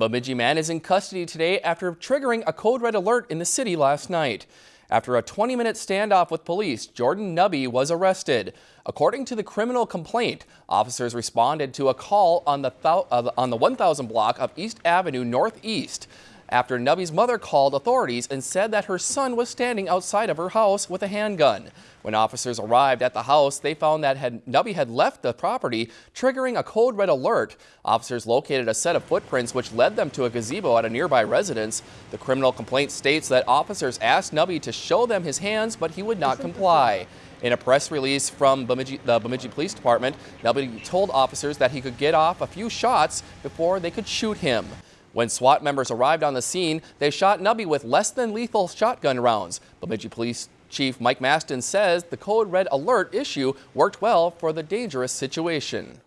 Bemidji man is in custody today after triggering a code red alert in the city last night. After a 20-minute standoff with police, Jordan Nubby was arrested. According to the criminal complaint, officers responded to a call on the, uh, on the 1000 block of East Avenue Northeast after Nubby's mother called authorities and said that her son was standing outside of her house with a handgun. When officers arrived at the house, they found that had, Nubby had left the property, triggering a code red alert. Officers located a set of footprints which led them to a gazebo at a nearby residence. The criminal complaint states that officers asked Nubby to show them his hands, but he would not comply. In a press release from Bemidji, the Bemidji Police Department, Nubby told officers that he could get off a few shots before they could shoot him. When SWAT members arrived on the scene, they shot Nubby with less than lethal shotgun rounds. Bemidji Police Chief Mike Mastin says the code red alert issue worked well for the dangerous situation.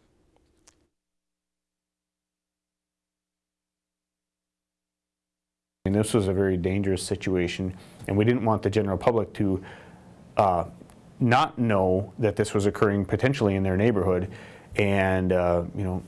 And this was a very dangerous situation, and we didn't want the general public to uh, not know that this was occurring potentially in their neighborhood, and uh, you know,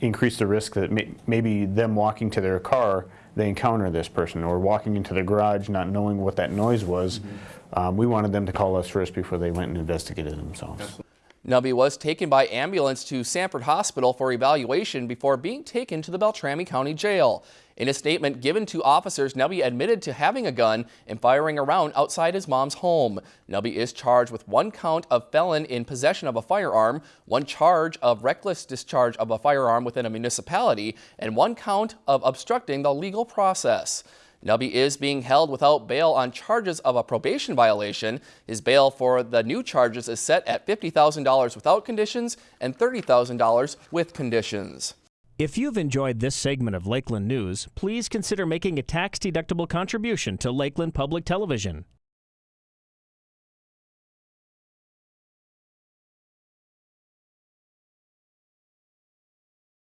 increase the risk that may, maybe them walking to their car, they encounter this person, or walking into the garage not knowing what that noise was. Mm -hmm. um, we wanted them to call us first before they went and investigated themselves. Nubby was taken by ambulance to Sanford Hospital for evaluation before being taken to the Beltrami County Jail. In a statement given to officers, Nubby admitted to having a gun and firing around outside his mom's home. Nubby is charged with one count of felon in possession of a firearm, one charge of reckless discharge of a firearm within a municipality, and one count of obstructing the legal process. Nubby is being held without bail on charges of a probation violation. His bail for the new charges is set at $50,000 without conditions and $30,000 with conditions. If you've enjoyed this segment of Lakeland News, please consider making a tax-deductible contribution to Lakeland Public Television.